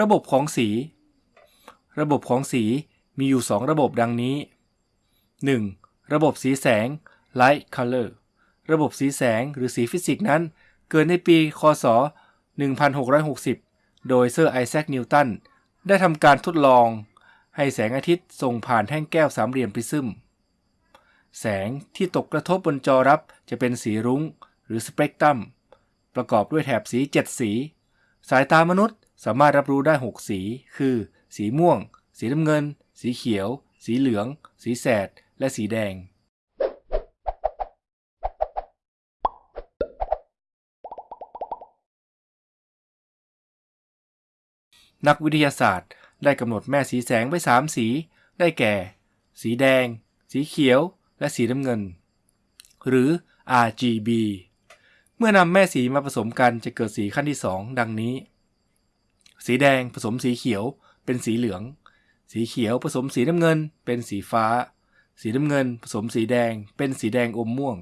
ระบบของสี ระบบของสีมีอยู่ 2 ระบบดังนี้ 1. ระบบสีแสง light color ระบบสีแสงหรือสีฟิสิกส์นั้น เกิดในปี คศ 1660 โดยเซอร์ไอแซค นิวตัน ได้ทำการทดลอง ให้แสงอาทิตย์ส่งผ่านแท่งแก้วสามเหลี่ยมปริซึม แสงที่ตกกระทบบนจอรับจะเป็นสีรุ้ง หรือสเปกตรัม ประกอบด้วยแถบสี 7 สี สายตามนุษย์ สามารถรับรู้ได้ 6 สี คือ สีม่วง สีน้ำเงิน สีเขียว สีเหลือง สีแสด และสีแดง นักวิทยาศาสตร์ได้กำหนดแม่สีแสงไว้ 3 สี ได้แก่ สีแดง สีเขียว และสีน้ำเงิน หรือ RGB เมื่อนำแม่สีมาผสมกันจะเกิดสีขั้นที่ 2 ดังนี้ สีแดงผสมสีเขียว เป็นสีเหลือง สีเขียวผสมสีน้ำเงิน เป็นสีฟ้า สีน้ำเงิน ผสมสีแดง เป็นสีแดงอมม่วง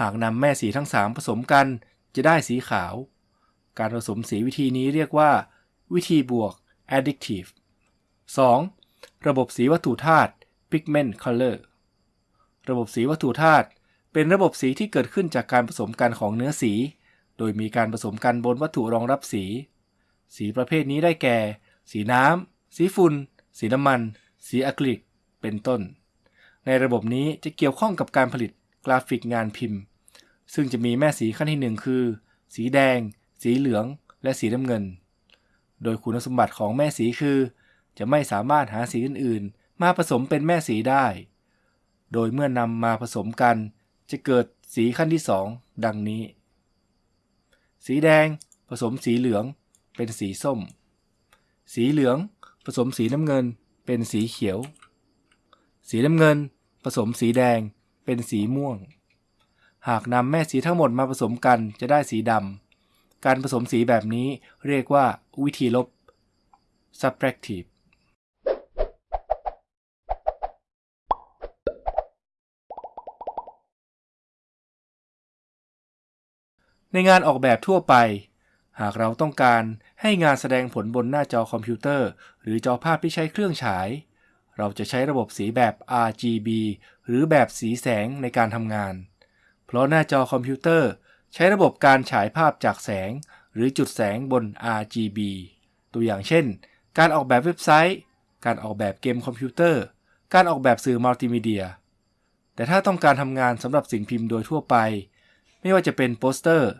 หากนำแม่สีทั้ง3ผสมกันจะได้สีขาว การผสมสีวิธีนี้เรียกว่า วิธีบวก additive 2. ระบบสีวัตถุธาตุ pigment color ระบบสีวัตถุธาตุเป็นระบบสีที่เกิดขึ้นจากการผสมกันของเนื้อสี โดยมีการผสมกันบนวัตถุรองรับสี สีประเภทนี้ได้แก่ สีน้ำ สีฝุ่น สีน้ำมัน สีอะคริลิก เป็นต้น ในระบบนี้จะเกี่ยวข้องกับการผลิตกราฟิกงานพิมพ์ ซึ่งจะมีแม่สีขั้นที่ 1 คือ สีแดง สีเหลือง และสีน้ำเงิน โดยคุณสมบัติของแม่สีคือ จะไม่สามารถหาสีอื่น ๆ มาผสมเป็นแม่สีได้ โดยเมื่อนำมาผสมกัน จะเกิดสีขั้นที่ 2 ดังนี้ สีแดงผสมสีเหลือง เป็นสีส้ม สีเหลืองผสมสีน้ำเงิน เป็นสีเขียว สีน้ำเงิน ผสมสีแดง เป็นสีม่วง หากนำแม่สีทั้งหมดมาผสมกันจะได้สีดำ การผสมสีแบบนี้เรียกว่าวิธีลบ subtractive ในงานออกแบบทั่วไป หากเราต้องการให้งานแสดงผลบนหน้าจอคอมพิวเตอร์ หรือจอภาพที่ใช้เครื่องฉาย เราจะใช้ระบบสีแบบ RGB หรือแบบสีแสงในการทำงาน เพราะหน้าจอคอมพิวเตอร์ ใช้ระบบการฉายภาพจากแสง หรือจุดแสงบน RGB ตัวอย่างเช่น การออกแบบเว็บไซต์ การออกแบบเกมคอมพิวเตอร์ การออกแบบสื่อมัลติมีเดีย แต่ถ้าต้องการทำงานสำหรับสิ่งพิมพ์โดยทั่วไป ไม่ว่าจะเป็นโปสเตอร์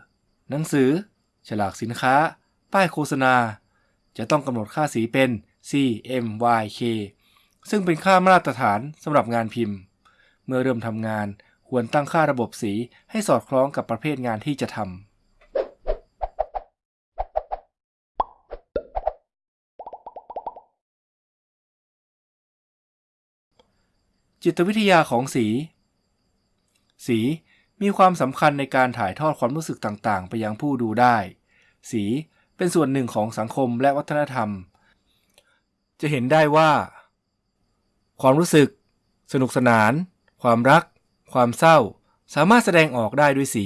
หนังสือ ฉลากสินค้า ป้ายโฆษณา จะต้องกำหนดค่าสีเป็น CMYK ซึ่งเป็นค่ามาตรฐานสำหรับงานพิมพ์ เมื่อเริ่มทำงานควรตั้งค่าระบบสีให้สอดคล้องกับประเภทงานที่จะทำจิตวิทยาของสี สี มีความสำคัญในการถ่ายทอดความรู้สึกต่างๆ ไปยังผู้ดูได้ สีเป็นส่วนหนึ่งของสังคมและวัฒนธรรม จะเห็นได้ว่า ความรู้สึก สนุกสนาน ความรัก ความเศร้า สามารถแสดงออกได้ด้วยสี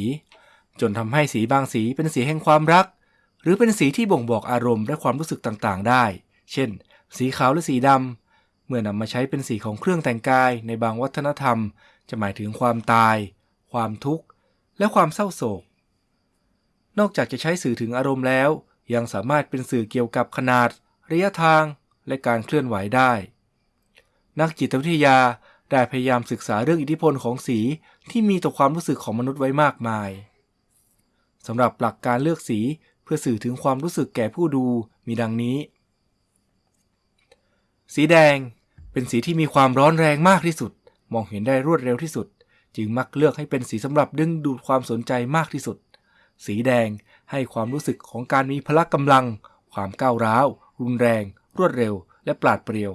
จนทำให้สีบางสีเป็นสีแห่งความรัก หรือเป็นสีที่บ่งบอกอารมณ์และความรู้สึกต่างๆ ได้ เช่น สีขาวหรือสีดำเมื่อนำมาใช้เป็นสีของเครื่องแต่งกายในบางวัฒนธรรม จะหมายถึงความตาย ความทุกข์ และความเศร้าโศก นอกจากจะใช้สื่อถึงอารมณ์แล้ว ยังสามารถเป็นสื่อเกี่ยวกับขนาด ระยะทาง และการเคลื่อนไหวได้ นักจิตวิทยาได้พยายามศึกษาเรื่องอิทธิพลของสีที่มีต่อความรู้สึกของมนุษย์ไว้มากมายสำหรับหลักการเลือกสีเพื่อสื่อถึงความรู้สึกแก่ผู้ดูมีดังนี้ สีแดงเป็นสีที่มีความร้อนแรงมากที่สุด มองเห็นได้รวดเร็วที่สุด จึงมักเลือกให้เป็นสีสำหรับดึงดูดความสนใจมากที่สุด สีแดงให้ความรู้สึกของการมีพละกำลัง ความก้าวร้าว รุนแรง รวดเร็ว และปราดเปรียว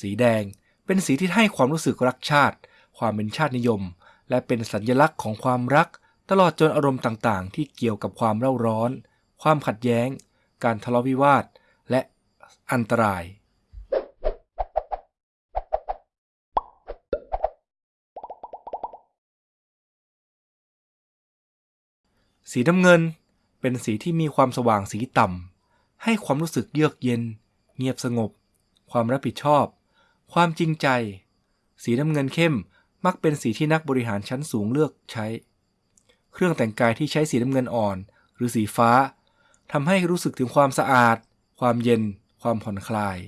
สีแดงเป็นสีที่ให้ความรู้สึกรักชาติ ความเป็นชาตินิยม และเป็นสัญลักษณ์ของความรัก ตลอดจนอารมณ์ต่างๆ ที่เกี่ยวกับความเร่าร้อน ความขัดแย้ง การทะเลาะวิวาท และอันตราย สีน้ำเงินเป็นสีที่มีความสว่างสีต่ำ ให้ความรู้สึกเยือกเย็น เงียบสงบ ความรับผิดชอบ ความจริงใจ สีน้ำเงินเข้มมักเป็นสีที่นักบริหารชั้นสูงเลือกใช้ เครื่องแต่งกายที่ใช้สีน้ำเงินอ่อน หรือสีฟ้าทำให้รู้สึกถึงความสะอาด ความเย็น ความผ่อนคลาย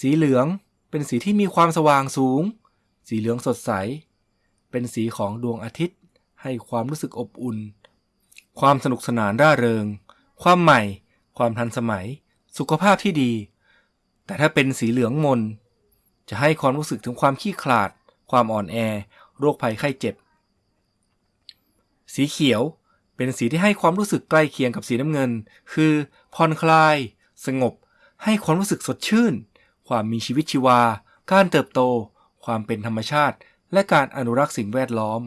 สีเหลืองเป็นสีที่มีความสว่างสูง สีเหลืองสดใส เป็นสีของดวงอาทิตย์ ให้ความรู้สึกอบอุ่น ความสนุกสนานร่าเริง ความใหม่ ความทันสมัย สุขภาพที่ดี แต่ถ้าเป็นสีเหลืองมน จะให้ความรู้สึกถึงความขี้ขลาด ความอ่อนแอ โรคภัยไข้เจ็บ สีเขียวเป็นสีที่ให้ความรู้สึกใกล้เคียงกับสีน้ำเงิน คือผ่อนคลาย สงบ ให้ความรู้สึกสดชื่น ความมีชีวิตชีวา การเติบโต ความเป็นธรรมชาติ และการอนุรักษ์สิ่งแวดล้อม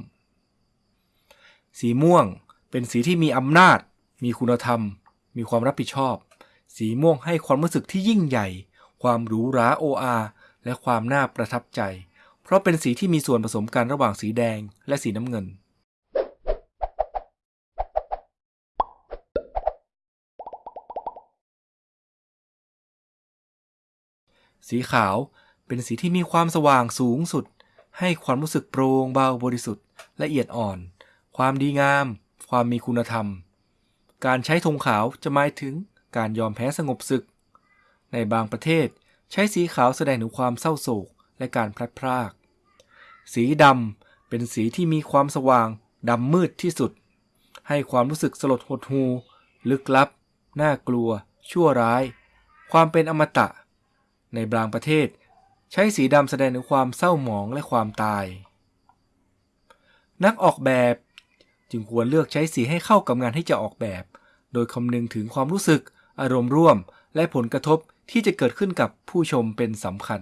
สีม่วง เป็นสีที่มีอำนาจ มีคุณธรรม มีความรับผิดชอบ สีม่วงให้ความรู้สึกที่ยิ่งใหญ่ ความหรูหราโออาและความน่าประทับใจ เพราะเป็นสีที่มีส่วนผสมกันระหว่างสีแดงและสีน้ำเงิน สีขาวเป็นสีที่มีความสว่างสูงสุด ให้ความรู้สึกโปร่งเบาบริสุทธิ์ละเอียดอ่อน ความดีงาม ความมีคุณธรรม การใช้ธงขาวจะหมายถึงการยอมแพ้สงบศึก ในบางประเทศใช้สีขาวแสดงถึงความเศร้าโศกและการพลัดพราก สีดำเป็นสีที่มีความสว่างดำมืดที่สุด ให้ความรู้สึกสลดหดหูลึกลับ น่ากลัว ชั่วร้าย ความเป็นอมตะ ในบางประเทศ ใช้สีดำแสดงถึงความเศร้าหมองและความตาย นักออกแบบ จึงควรเลือกใช้สีให้เข้ากับงานที่จะออกแบบ โดยคำนึงถึงความรู้สึก อารมณ์ร่วม และผลกระทบที่จะเกิดขึ้นกับผู้ชมเป็นสำคัญ